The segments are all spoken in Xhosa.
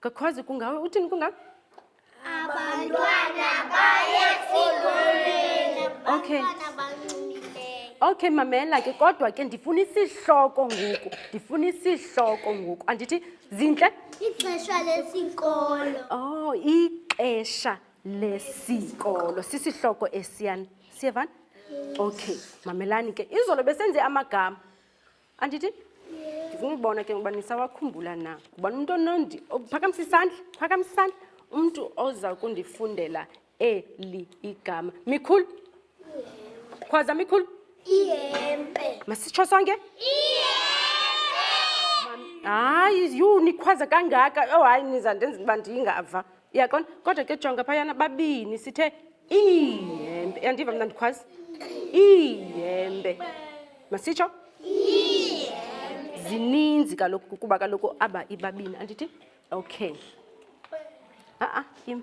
Kakhwazi kungawe uthini kungawe? Abantwana baye sikolweni. Okay. Okay mamela ke kodwa ke ndifuna isihloko ngoku. Ndifuna isihloko ngoku. Andithi zinhle? Ixesha lesikolo. Oh, ixesha lesikolo. Sisihloko esiyana. Siyevana? Okay, mamelani ke. Izolo besenze amagama. andithi ndifuna ubona ke ngoba nisawakhumbula na ngubani umntu onondi phakamisa isandla phakamisa isandla umntu oza kundifundela eli igama mikhulu khwaza mikhulu ihempe masitsho sonke hayi yhu nikhwaza kangaka oh hayi niza ndenza uba ndingava yaqona kodwa ke jonga phayana babini sithe iihembe yandiva mna ndikhwazi iihembe masitsho zininzi kaloku kuba kaloku aba ibabini andithi okay a-a im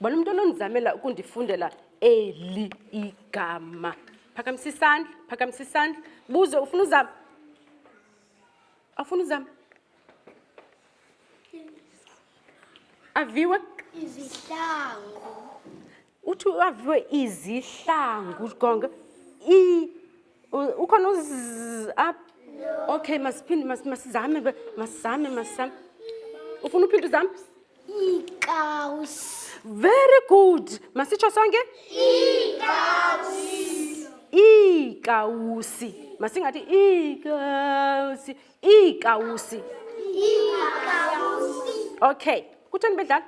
bona umntu onondizamela ukundifundela eli igama phakamisa isandla phakamisa isandla buze ufuna uzama afuna uzama aviwe izihlangu uthi uaviwe izihlangu gonga i ukhona uz up okay masiphinde masizame masizame masizame ufuna uphinde uzame iikaus very good masitsho sonke iikausi iikausi masingathi iikausi iikausi okay kutheni bedlala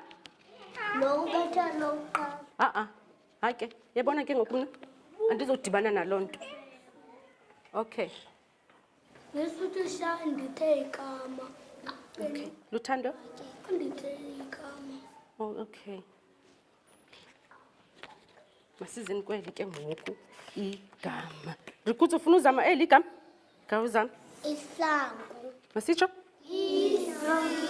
lo ubetha lo uqala a-a hayi ke yabona ke ngoku mna andizodibana naloo nto okay ngesuthi sha ndithe ikama okay luthando ndithe ikama oh, okay masizeni kweli ke ngoku igama rikutsi ufuna uzama eli igama khawuzama isihlangu masitsho izihlangu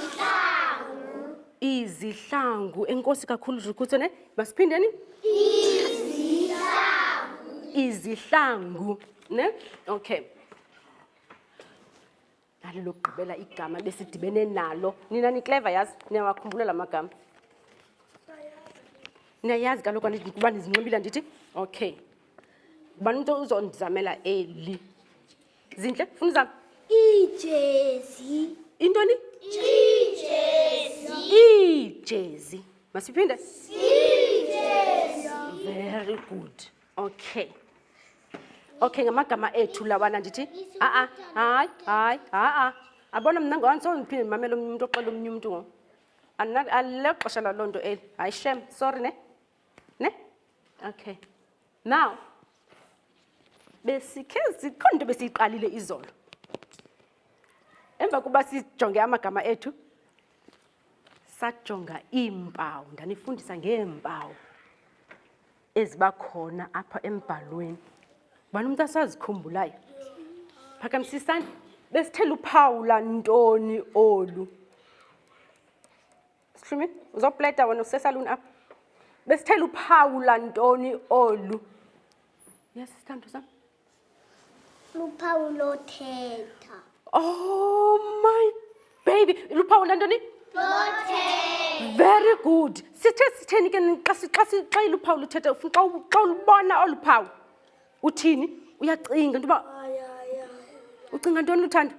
izihlangu enkosi kakhulu rikutsi ne masiphindeni izihlangu izihlangu ne okay nali lokugqibela igama besidibene nalo nina nikleva yazi niyawakhumbula la magama niyayazi kaloku kuba nizinxibile ndithi okay ubani umntu uzondizamela eli zintle funa uzam ijezi intoni ijezi masiphinde very good okay okay ngamagama ethu lawana ndithi aa hayi hayi haa abona mna ngowandisowndiphinde ndimamele omnye umntu oxela omnye umntu ngo alilexesha laloo nto eli hayi shem sorry ne ne okay now besikhe zikhona into besiyiqalile izolo emva kuba sijonge amagama ethu sajonga iimpawu ndanifundisa ngeempawu eziba khona apha embhalweni ubani umntu asazikhumbulayo phakamisisani besithe luphawula ntoni olu sihlumi uzopleta wena usesaluni apha besithe luphawula ntoni olu yes sithandwa sam luphawu lothetha oh my baby luphawu le ntoni very good sithe sitheni ke xa iluphawu luthetha xa ulubona olu phawu uthini uyacinga into yoba ucinga ntoni luthanda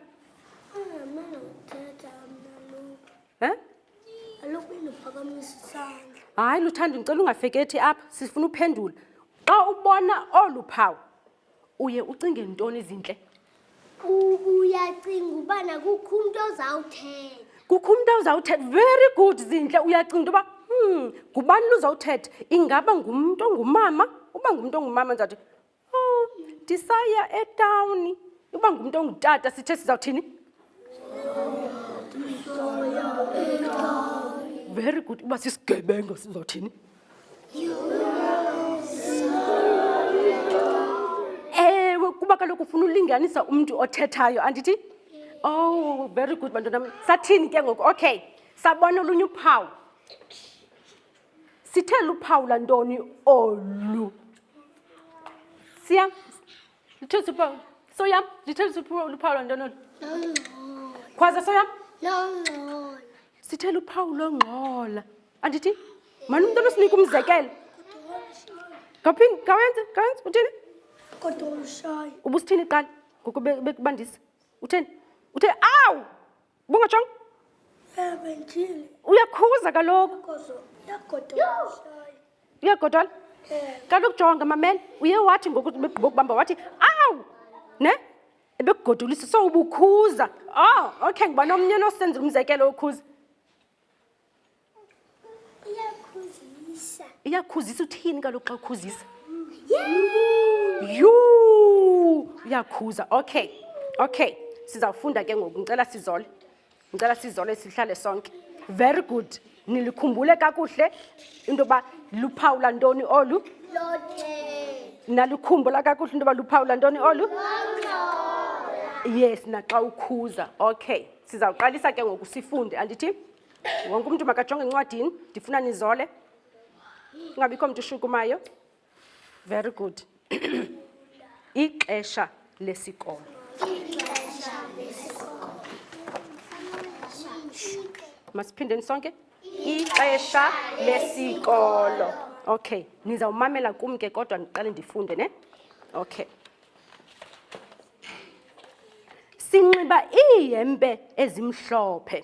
um hayi luthanda ndicela ungafekethi apha sifuna uphendula xa ubona olu phawu uye ucinge ntoni izintle uyacinga ubana kukho umntu ozawuthetha kukho umntu ozawuthetha very good zintle uyacinga into yoba um ngubani luzawuthetha ingaba ngumntu ongumama uba ngumntu ongumama ndizawuthi Oh, ndisaya etawuni. Uba ngumntu ongutata sithe sizawuthini? Very good. Uba sisigebengo sizawuthini? Ewe, kuba kaloku ufuna ulinganisa umntu othethayo, andithi? Oh, very good bantwana. Sathini ke ngoku? Okay. Sabona olunye uphawu. Sithe luphawu lantoni olu? Siya. Lithe luphawu. Soya, lithe luphawu luphawu lantoni olu? Khwaze soya. Longcola. Sithe luphawu longcola. Andithi? Mani umuntu onosinika umzekelo. Ngaphin, ngawenza, ngawenza uthini? Kodwa ushayi. Ubusithini qala ngokubandisa. Uthini? Uthe awu! Bungatshongo? Uyakhuza kaloku. Uyagodola? Kaloku jonga mamela, uye wathi ngoku begqiba ukubamba wathi, awu! Ne? Ebekugodolisa, so ubukhuza. Oh, okay, ngubani omnye onosenzela umzekelo okhuza? iyakhuzisa iyakhuzisa uthini kaloku xa ukhuzisa yhu uyakhuza okay okay sizawufunda ke ngoku ndicela sizole ndicela sizole sihlale sonke very good nilikhumbule kakuhle into yoba luphawula ntoni olu nalikhumbula kakuhle into yoba luphawula ntoni olu yes naxa ukhuza okay sizawuqalisa ke ngoku sifunde andithi wonke umntu makajonge encwadini ndifuna nizole ingabikho mntu ushukumayo very good ixesha lesikolo masiphindeni sonke ixesha lesikolo okay nizawumamela kum ke kodwa ndiqale ndifunde ne okay sinxiba iihempe ezimhlophe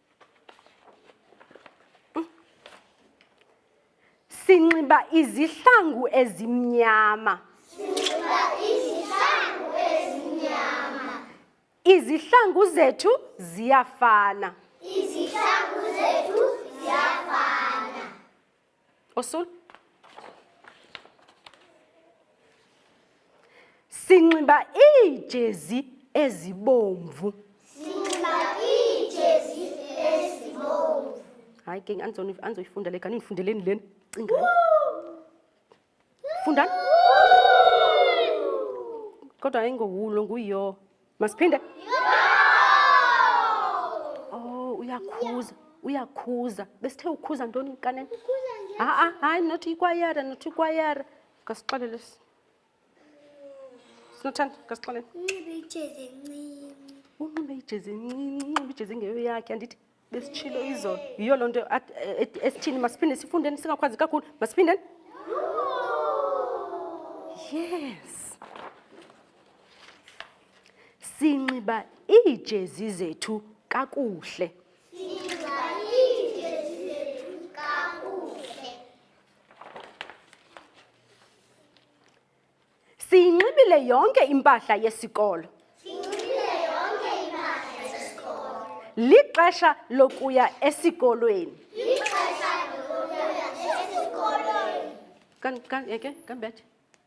sinxiba izihlangu ezimnyama izihlangu zethu ziyafana izihlangu zethu ziyafana Osula. Sinxiba iijezi ezibomvu. Sinxiba iijezi ezibomvu. Hayi ke andizoyifundela kanti ndifundeleni lena. Cinga. funda kodwa ayingowulo nguyo masiphinde oh uyakhuza uyakhuza besithe ukhuza ntoni kanene ha-a hayi not ikwayara not ikwayara ngasixelele sinothanda ngasixelele unxibe ijezi encinci unxibe ijezi encinci unxibe ijezi engeyo yakhe andithi besitshilo izolo yiyo loo nto esithini masiphinde sifundeni singakwazi kakhulu masiphindeni yes sinxiba iijezi zethu kakuhle Siyinxibile yonke impahla yesikolo. Siyinxibile yonke impahla yesikolo. Lixesha lokuya esikolweni. Lixesha lokuya esikolweni. Kan kan eke eh, kan bethe.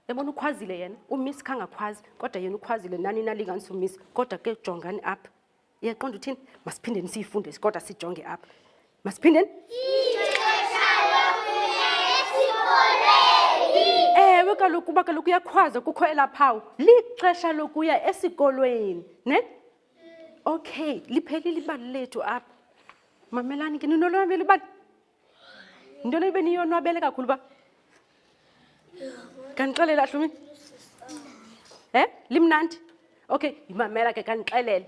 Yabona ukhwazile yena, uMiss kangakhwazi kodwa yena ukhwazile nani nalinganisa uMiss kodwa ke jongani apha. Uyaqonda uthini? Masiphindeni siyifunde kodwa sijonge apha. Masiphindeni? Ewe kaloku kuba kaloku uyakhwaza kukho elaa phawu. Lixesha lokuya esikolweni, ne? Okay, liphelile ibali lethu apha. Mamelani ke ninolonwabela ibali. yintoni ibe niyonwabele kakhulu uba kandixelele ahlumi he eh? limnandi okay yimamela ke kandixelele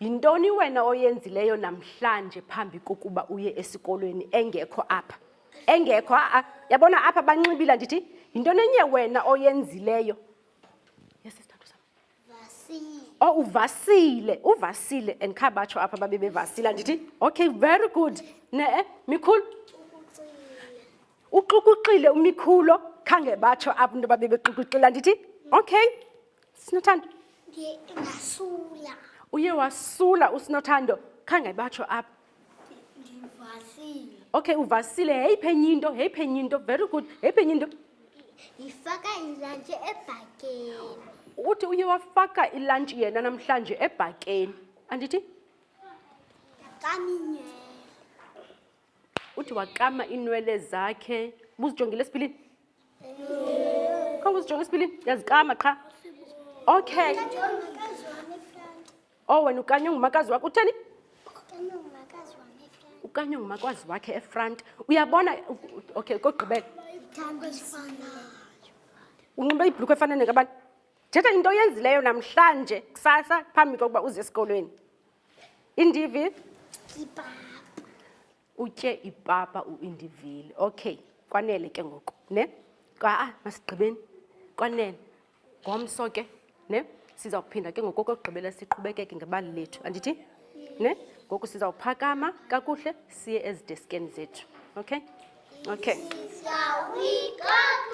yintoni wena oyenzileyo namhlanje phambi kokuba uye esikolweni engekho apha engekho a-a yabona apha banxibile ndithi yintoni enye wena oyenzileyo yesisithathu sam Oh, uvasile uvasile and kha batsho apha babe bevasile andithi okay very good ne-e mikhulu uxukuxile umikhulo khange batsho apha into babe bexukuxile andithi okay sinothando uye wasula usinothando khange batsho apha ndivasile okay uvasile heyiphi enye into heyiphi enye into very good heyiphi enye into ndifaka ilantshi ebhakeni uthi uye wafaka ilantshi yena namhlanje ebhakeni andithi uthi wakama iinwele zakhe buzijongile esipilini khange uzijonge esipilini yazikama qha okay O oh, wena ukanye ongumakazi wakho utheni? Ukanye ongumakazi wakhe efront. Uyabona okay kokugqibela. Unxibe ibhlukhu efana nekabani? Thetha into oyenzileyo namhlanje kusasa phambi kokuba uze esikolweni. Indivi? Kipapa. Utye ipapa uIndivile. Okay, kwanele ke ngoku, ne? Kwa ah, masigqibeni. Kwanele. Ngomso ke, ne? Siza kuphinda ke ngoku okokugqibela siqhubekeke ngebali lethu. Andithi? Ne? Ngoku siza kuphakama kakuhle siye ezideskeni zethu. Okay? Okay.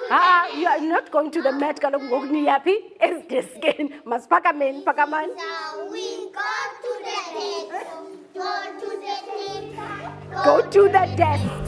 Ah, you are not going to the mat kaloku ngoku niyaphi ezideskeni. Masiphakameni, phakamani. Go to the desk.